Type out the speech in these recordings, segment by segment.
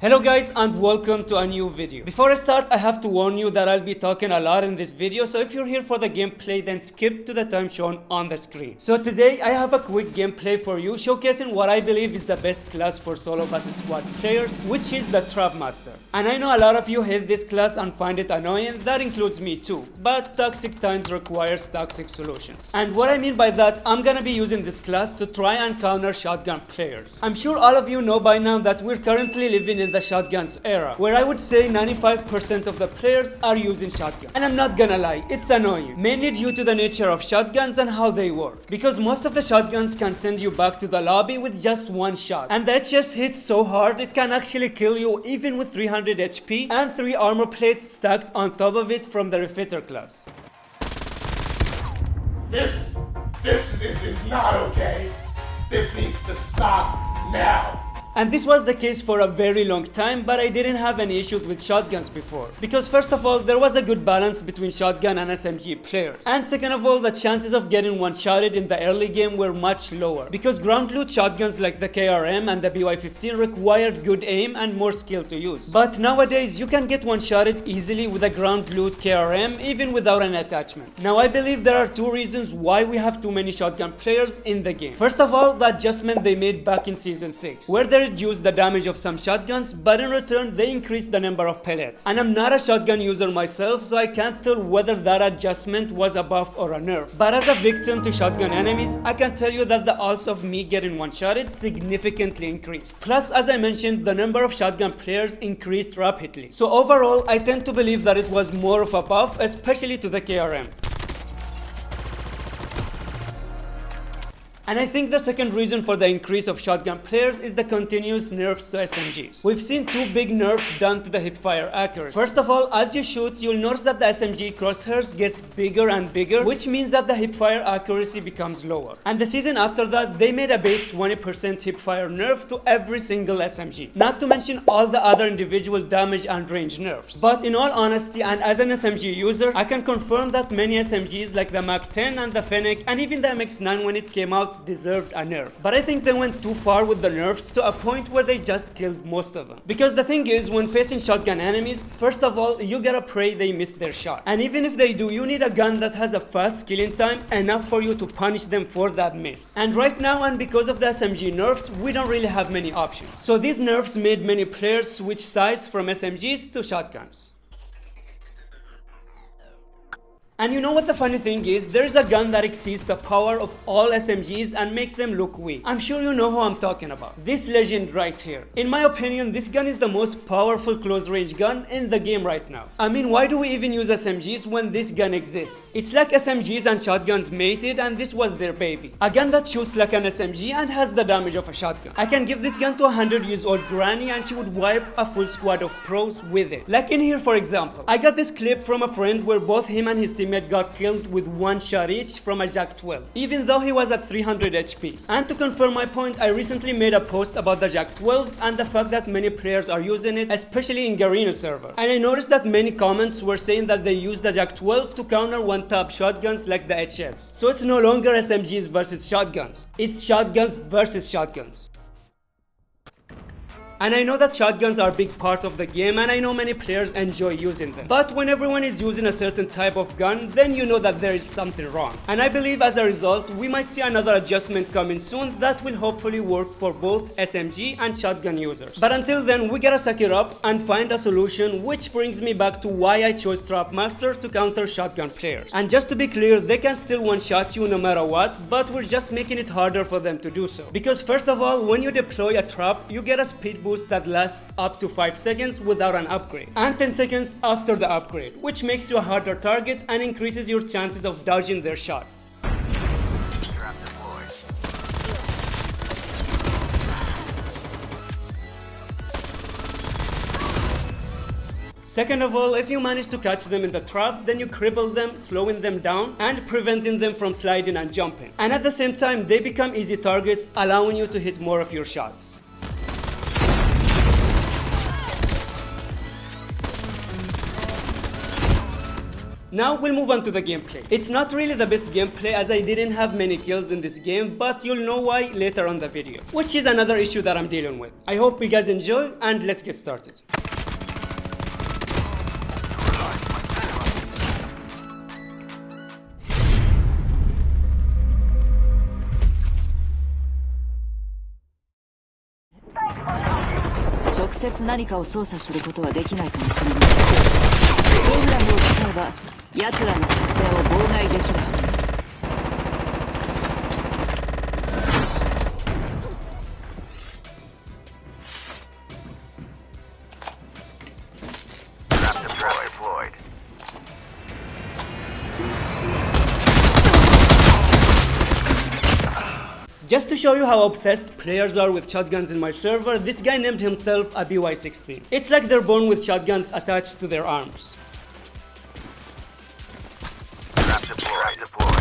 Hello guys and welcome to a new video. Before I start I have to warn you that I'll be talking a lot in this video so if you're here for the gameplay then skip to the time shown on the screen. So today I have a quick gameplay for you showcasing what I believe is the best class for solo versus squad players which is the Trap Master. And I know a lot of you hate this class and find it annoying, that includes me too. But toxic times requires toxic solutions. And what I mean by that, I'm gonna be using this class to try and counter shotgun players. I'm sure all of you know by now that we're currently living in in the shotguns era, where I would say 95% of the players are using shotguns. And I'm not gonna lie, it's annoying, mainly due to the nature of shotguns and how they work. Because most of the shotguns can send you back to the lobby with just one shot. And that just hits so hard it can actually kill you even with 300 HP and 3 armor plates stacked on top of it from the Refitter class. This, this, this is not okay. This needs to stop now. And this was the case for a very long time, but I didn't have any issues with shotguns before. Because first of all, there was a good balance between shotgun and SMG players. And second of all, the chances of getting one-shotted in the early game were much lower. Because ground loot shotguns like the KRM and the BY-15 required good aim and more skill to use. But nowadays, you can get one-shotted easily with a ground loot KRM even without an attachment. Now I believe there are two reasons why we have too many shotgun players in the game. First of all, the adjustment they made back in Season 6, where there reduce the damage of some shotguns, but in return they increase the number of pellets. And I'm not a shotgun user myself, so I can't tell whether that adjustment was a buff or a nerf. But as a victim to shotgun enemies, I can tell you that the odds of me getting one-shotted significantly increased. Plus, as I mentioned, the number of shotgun players increased rapidly. So overall, I tend to believe that it was more of a buff, especially to the KRM. And I think the second reason for the increase of shotgun players is the continuous nerfs to SMGs. We've seen two big nerfs done to the hipfire accuracy. First of all, as you shoot, you'll notice that the SMG crosshairs gets bigger and bigger, which means that the hipfire accuracy becomes lower. And the season after that, they made a base 20% hipfire nerf to every single SMG. Not to mention all the other individual damage and range nerfs. But in all honesty, and as an SMG user, I can confirm that many SMGs like the MAC-10 and the Fennec, and even the MX-9 when it came out, deserved a nerf. But I think they went too far with the nerfs to a point where they just killed most of them. Because the thing is, when facing shotgun enemies, first of all, you gotta pray they miss their shot. And even if they do, you need a gun that has a fast killing time enough for you to punish them for that miss. And right now, and because of the SMG nerfs, we don't really have many options. So these nerfs made many players switch sides from SMGs to shotguns. And you know what the funny thing is? There's a gun that exceeds the power of all SMGs and makes them look weak. I'm sure you know who I'm talking about. This legend right here. In my opinion, this gun is the most powerful close range gun in the game right now. I mean, why do we even use SMGs when this gun exists? It's like SMGs and shotguns mated and this was their baby. A gun that shoots like an SMG and has the damage of a shotgun. I can give this gun to a 100 years old granny and she would wipe a full squad of pros with it. Like in here for example. I got this clip from a friend where both him and his team teammate got killed with one shot each from a JAK-12, even though he was at 300 HP. And to confirm my point, I recently made a post about the JAK-12 and the fact that many players are using it, especially in Garena server. And I noticed that many comments were saying that they use the JAK-12 to counter one-tap shotguns like the HS. So it's no longer SMGs versus shotguns, it's shotguns versus shotguns. And I know that shotguns are a big part of the game and I know many players enjoy using them. But when everyone is using a certain type of gun, then you know that there is something wrong. And I believe as a result, we might see another adjustment coming soon that will hopefully work for both SMG and shotgun users. But until then, we gotta suck it up and find a solution which brings me back to why I chose Trap Master to counter shotgun players. And just to be clear, they can still one-shot you no matter what, but we're just making it harder for them to do so. Because first of all, when you deploy a trap, you get a speed boost that lasts up to 5 seconds without an upgrade and 10 seconds after the upgrade which makes you a harder target and increases your chances of dodging their shots. Second of all, if you manage to catch them in the trap, then you cripple them, slowing them down and preventing them from sliding and jumping. And at the same time, they become easy targets, allowing you to hit more of your shots. Now we'll move on to the gameplay. It's not really the best gameplay as I didn't have many kills in this game, but you'll know why later on the video, which is another issue that I'm dealing with. I hope you guys enjoy and let's get started. .直接何かを操作することはできないかもしれないプログラムを使えば 奴らの作戦を妨害できるはずだ Trap deployed. deployed. Just to show you how obsessed players are with shotguns in my server, this guy named himself a BY-16. It's like they're born with shotguns attached to their arms. deployed. Trap.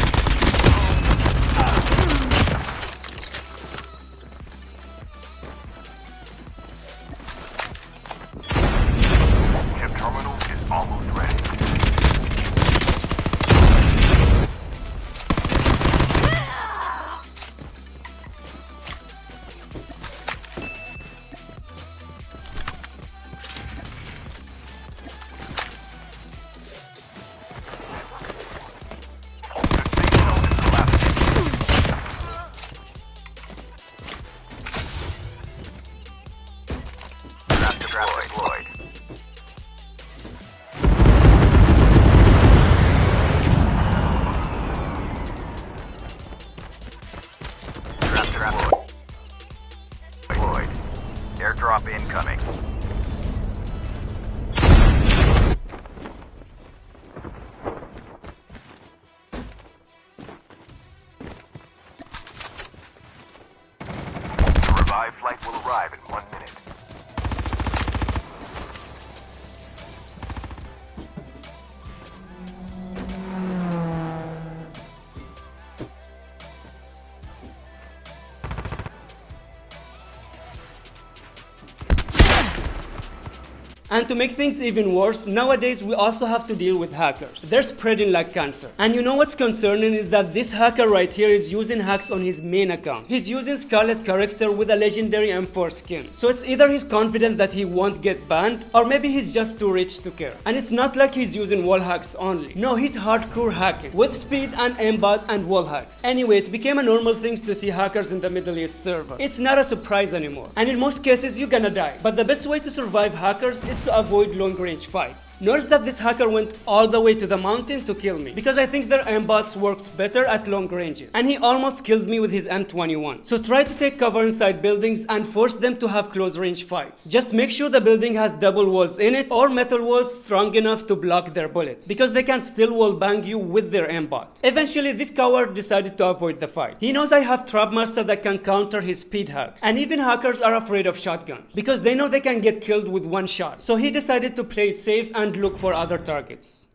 And to make things even worse, nowadays we also have to deal with hackers. They're spreading like cancer. And you know what's concerning is that this hacker right here is using hacks on his main account. He's using Scarlet character with a legendary M4 skin. So it's either he's confident that he won't get banned, or maybe he's just too rich to care. And it's not like he's using wall hacks only. No, he's hardcore hacking, with speed and aimbot and wall hacks. Anyway, it became a normal thing to see hackers in the Middle East server. It's not a surprise anymore. And in most cases, you're gonna die. But the best way to survive hackers is to avoid long range fights. Notice that this hacker went all the way to the mountain to kill me because I think their aimbots works better at long ranges. And he almost killed me with his M21. So try to take cover inside buildings and force them to have close range fights. Just make sure the building has double walls in it or metal walls strong enough to block their bullets because they can still wall bang you with their aimbot. Eventually this coward decided to avoid the fight. He knows I have Trapmaster that can counter his speed hacks. And even hackers are afraid of shotguns because they know they can get killed with one shot. So he decided to play it safe and look for other targets.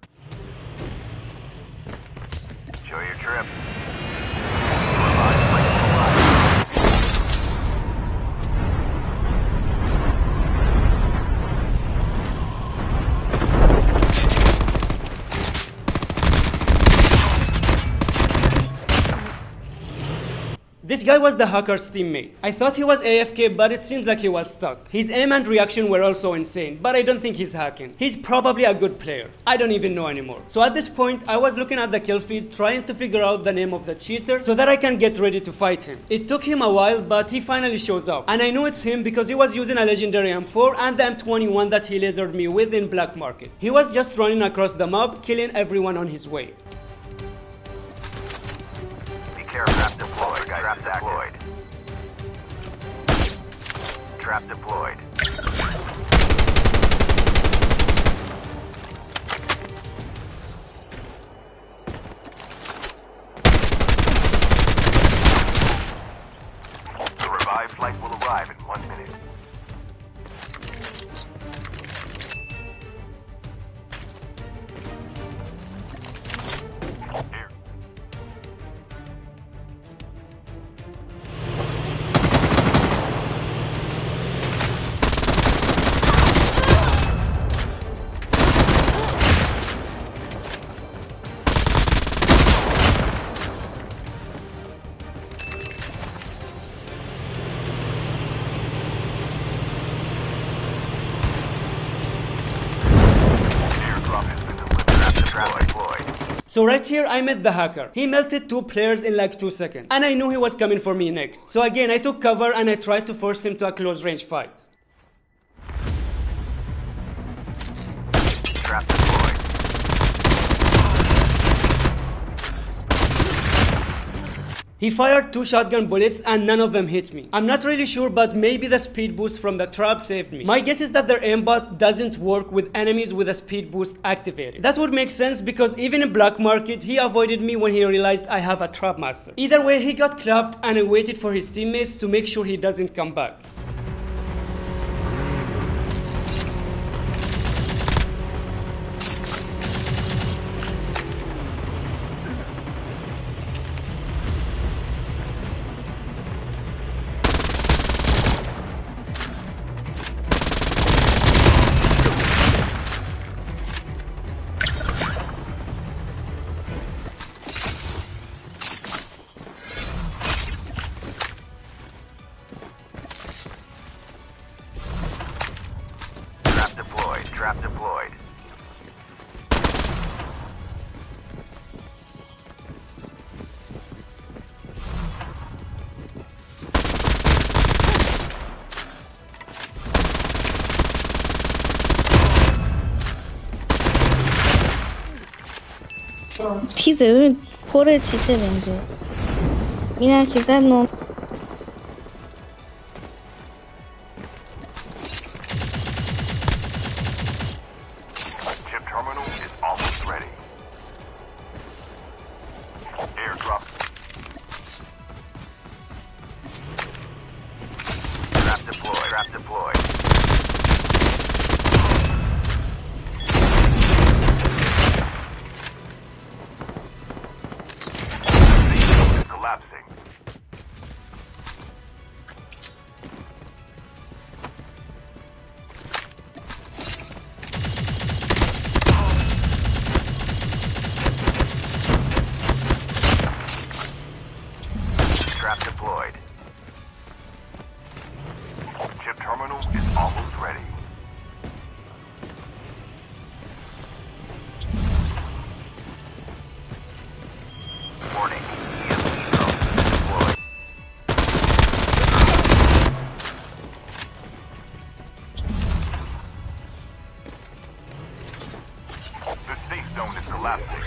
Enjoy your trip. This guy was the hacker's teammate. I thought he was AFK, but it seems like he was stuck. His aim and reaction were also insane, but I don't think he's hacking. He's probably a good player. I don't even know anymore. So at this point, I was looking at the kill feed, trying to figure out the name of the cheater so that I can get ready to fight him. It took him a while, but he finally shows up. And I know it's him because he was using a legendary M4 and the M21 that he lasered me with in Black Market. He was just running across the map, killing everyone on his way. Trap deployed. Trap deployed. The revived flight will arrive in one minute. So right here I met the hacker. He melted two players in like 2 seconds. And I knew he was coming for me next. So again I took cover and I tried to force him to a close range fight. Trap deployed. He fired two shotgun bullets and none of them hit me. I'm not really sure but maybe the speed boost from the trap saved me. My guess is that their aimbot doesn't work with enemies with a speed boost activated. That would make sense because even in Black Market he avoided me when he realized I have a trap master. Either way he got clapped and I waited for his teammates to make sure he doesn't come back. 어떻게든 벌을 지시는데 미나 기사놈 safe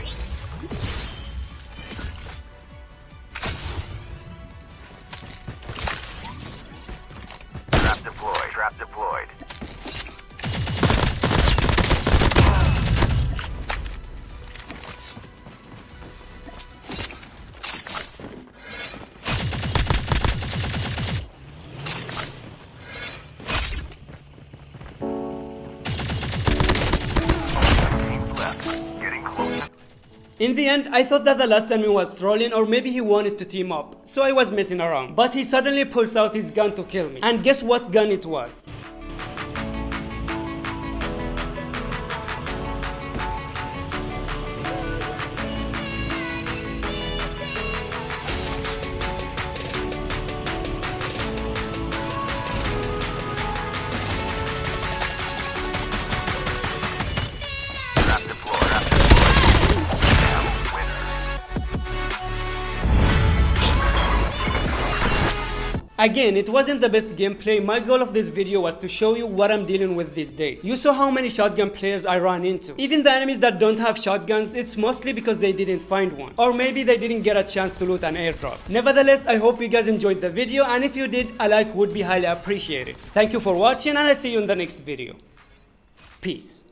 In the end, I thought that the last enemy was trolling or maybe he wanted to team up, so I was messing around. But he suddenly pulls out his gun to kill me. And guess what gun it was? Again, it wasn't the best gameplay. My goal of this video was to show you what I'm dealing with these days. You saw how many shotgun players I ran into. Even the enemies that don't have shotguns, it's mostly because they didn't find one. Or maybe they didn't get a chance to loot an airdrop. Nevertheless, I hope you guys enjoyed the video and if you did, a like would be highly appreciated. Thank you for watching and I'll see you in the next video. Peace.